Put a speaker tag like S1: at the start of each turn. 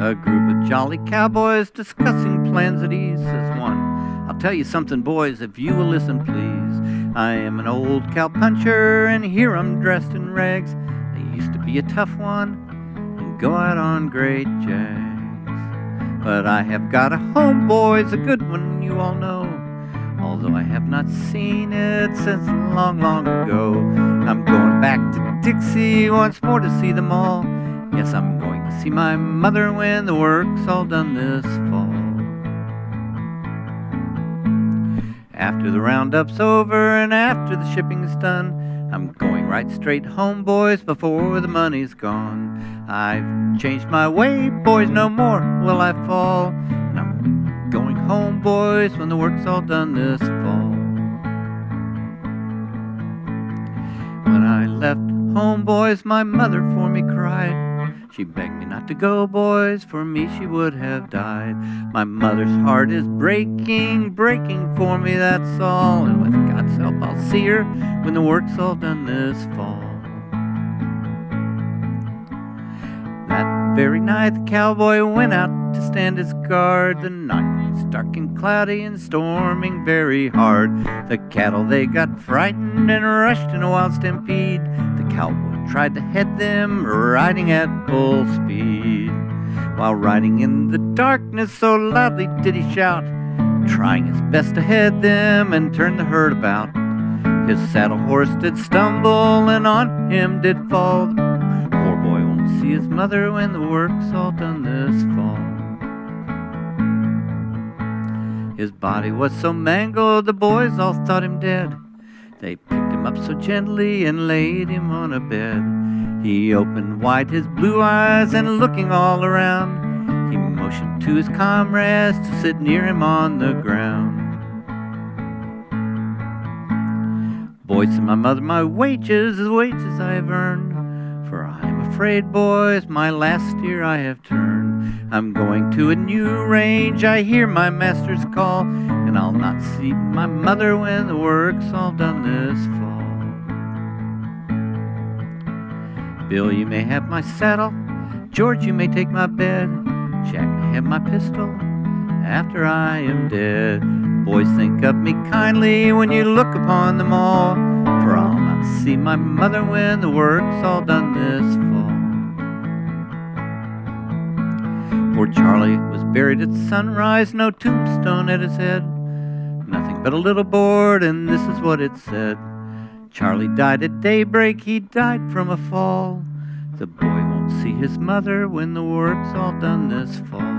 S1: A group of jolly cowboys discussing plans at ease, says one. I'll tell you something, boys, if you will listen, please. I am an old cowpuncher, and here I'm dressed in rags. I used to be a tough one and go out on great jags. But I have got a home, boys, a good one, you all know. Although I have not seen it since long, long ago. I'm going back to Dixie once more to see them all. Yes, I'm going to see my mother when the work's all done this fall. After the roundup's over and after the shipping's done, I'm going right straight home, boys, before the money's gone. I've changed my way, boys, no more will I fall. And I'm going home, boys, when the work's all done this fall. When I left home, boys, my mother for me. She begged me not to go, boys, for me she would have died. My mother's heart is breaking, breaking for me, that's all. And with God's help, I'll see her when the work's all done this fall. That very night, the cowboy went out to stand his guard. The night was dark and cloudy and storming very hard. The cattle, they got frightened and rushed in a wild stampede. The cowboy tried to head them, riding at full speed. While riding in the darkness, so loudly did he shout, trying his best to head them and turn the herd about. His saddle horse did stumble, and on him did fall. The poor boy won't see his mother when the work's all done this fall. His body was so mangled, the boys all thought him dead. They picked him up so gently and laid him on a bed. He opened wide his blue eyes and looking all around, he motioned to his comrades to sit near him on the ground. Boys, said my mother, my wages is wages I have earned. For I am afraid, boys, my last year I have turned. I'm going to a new range, I hear my master's call and I'll not see my mother when the work's all done this fall. Bill, you may have my saddle. George, you may take my bed. Jack may have my pistol after I am dead. Boys, think of me kindly when you look upon them all, for I'll not see my mother when the work's all done this fall. Poor Charlie was buried at sunrise, no tombstone at his head nothing but a little board, and this is what it said. Charlie died at daybreak, he died from a fall. The boy won't see his mother when the work's all done this fall.